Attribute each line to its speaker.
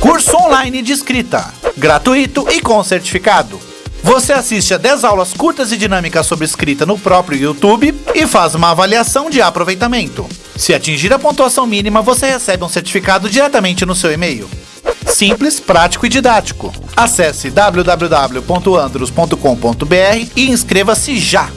Speaker 1: Curso online de escrita, gratuito e com certificado. Você assiste a 10 aulas curtas e dinâmicas sobre escrita no próprio YouTube e faz uma avaliação de aproveitamento. Se atingir a pontuação mínima, você recebe um certificado diretamente no seu e-mail. Simples, prático e didático. Acesse www.andros.com.br e inscreva-se já!